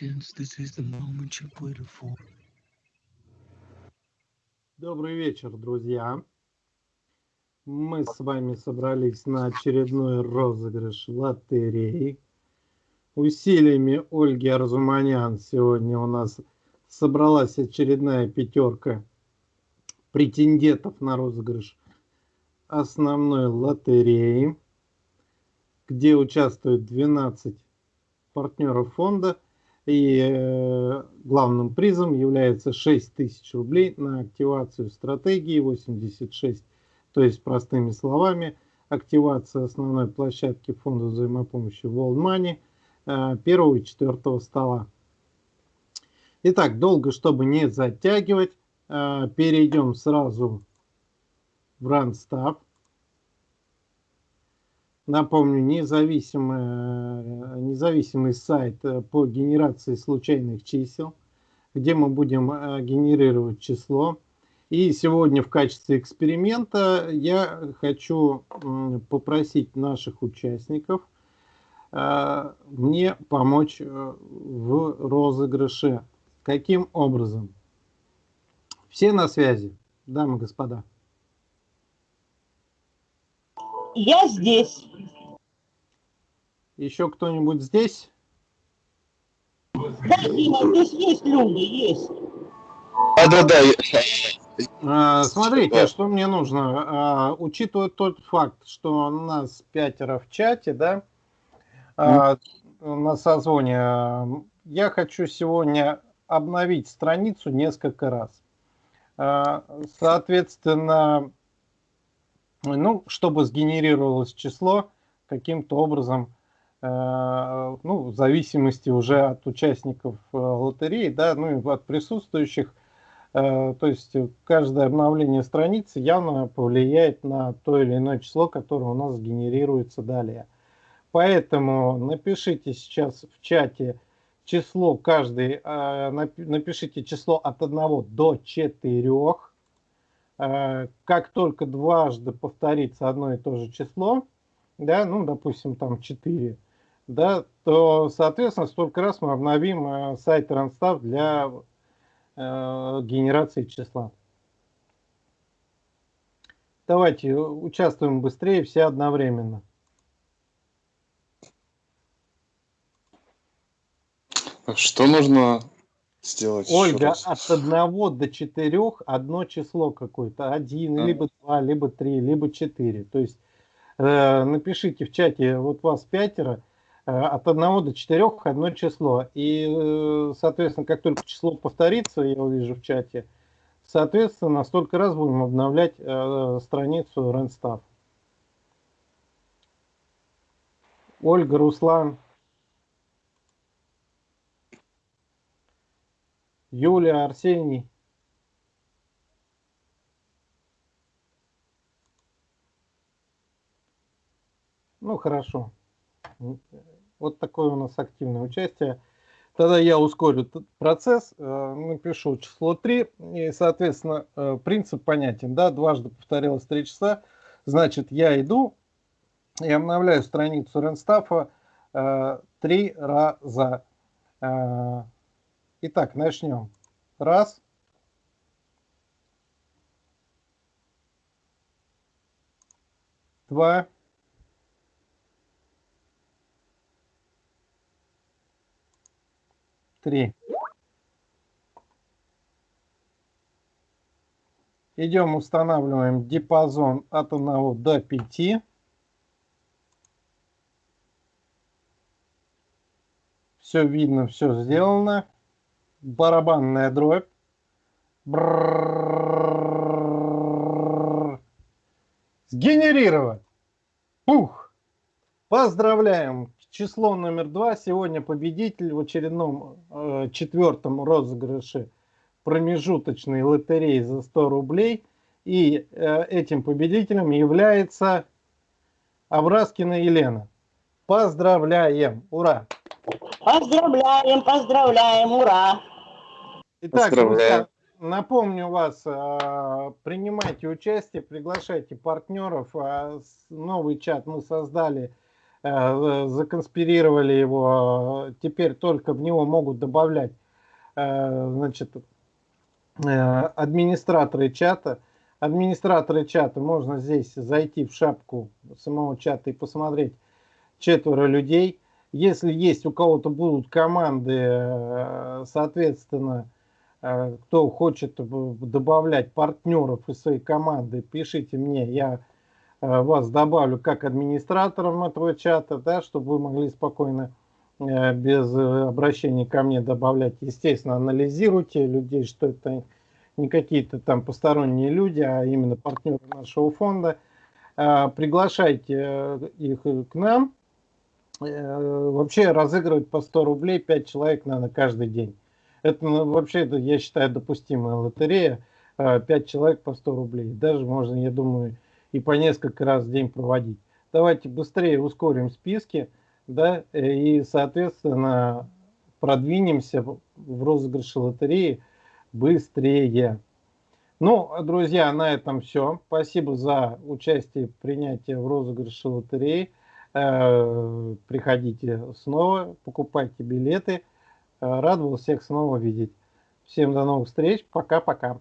legends, this is the moment you've waited for. Добрый вечер, друзья. Мы с вами собрались на очередной розыгрыш лотереи. Усилиями Ольги Арзуманян сегодня у нас собралась очередная пятерка претендентов на розыгрыш основной лотереи, где участвуют 12 партнеров фонда. И э, главным призом является 6 тысяч рублей на активацию стратегии 86. То есть, простыми словами, активация основной площадки фонда взаимопомощи World Money э, первого и четвертого стола. Итак, долго, чтобы не затягивать, э, перейдем сразу в Randstaf. Напомню, независимый, независимый сайт э, по генерации случайных чисел, где мы будем э, генерировать число. И сегодня в качестве эксперимента я хочу попросить наших участников э, мне помочь в розыгрыше. Каким образом? Все на связи, дамы и господа? Я здесь. Еще кто-нибудь здесь? Да, Дима, здесь есть люди, есть. А, да, да. А, смотрите, что мне нужно. А, учитывая тот факт, что у нас пятеро в чате, да, а, на созвоне, я хочу сегодня обновить страницу несколько раз. А, соответственно, ну, чтобы сгенерировалось число каким-то образом, ну, в зависимости уже от участников э, лотереи, да, ну и от присутствующих, э, то есть каждое обновление страницы явно повлияет на то или иное число, которое у нас генерируется далее. Поэтому напишите сейчас в чате число каждый, напишите число от 1 до 4, Э, как только дважды повторится одно и то же число, да, ну, допустим, там 4, да, то, соответственно, столько раз мы обновим э, сайт Randstaff для э, генерации числа. Давайте участвуем быстрее, все одновременно. Что нужно сделать. Ольга, от одного до четырех одно число какое-то. Один, а. либо два, либо три, либо четыре. То есть э, напишите в чате, вот вас пятеро, от одного до четырех одно число. И, э, соответственно, как только число повторится, я увижу в чате, соответственно, столько раз будем обновлять э, страницу Ренстав. Ольга, Руслан. Юлия, Арсений. Ну, хорошо. Вот такое у нас активное участие. Тогда я ускорю процесс, э, напишу число 3, и, соответственно, э, принцип понятен. Да? Дважды повторилось 3 часа, значит, я иду и обновляю страницу Ренстафа э, 3 раза. Итак, начнем. Раз. Два. Три. Идем, устанавливаем диапазон от 1 до 5. Все видно, все сделано барабанная дробь. Сгенерировать. Пух. Поздравляем. Число номер два. Сегодня победитель в очередном э, четвертом розыгрыше промежуточной лотереи за 100 рублей. И э, этим победителем является Авраскина Елена. Поздравляем! Ура! Поздравляем, поздравляем, ура! Итак, друзья, напомню вас, а, принимайте участие, приглашайте партнеров. А, новый чат мы создали э, законспирировали его, э, теперь только в него могут добавлять э, значит, администраторы чата. Администраторы чата, можно здесь зайти в шапку самого чата и посмотреть четверо людей. Если есть у кого-то будут команды, соответственно, кто хочет добавлять партнеров из своей команды, пишите мне, я Э, вас добавлю как администратором этого чата, да, чтобы вы могли спокойно э, без обращения ко мне добавлять. Естественно, анализируйте людей, что это не какие-то там посторонние люди, а именно партнеры нашего фонда. Э, приглашайте их к нам. Вообще разыгрывать по 100 рублей 5 человек надо каждый день. Это ну, вообще, я считаю, допустимая лотерея. 5 человек по 100 рублей. Даже можно, я думаю, и по несколько раз в день проводить. Давайте быстрее ускорим списки, да, и, соответственно, продвинемся в розыгрыше лотереи быстрее. Ну, друзья, на этом все. Спасибо за участие, принятие в розыгрыше лотереи. Э, приходите снова, покупайте билеты. Э, рад был всех снова видеть. Всем до новых встреч. Пока-пока.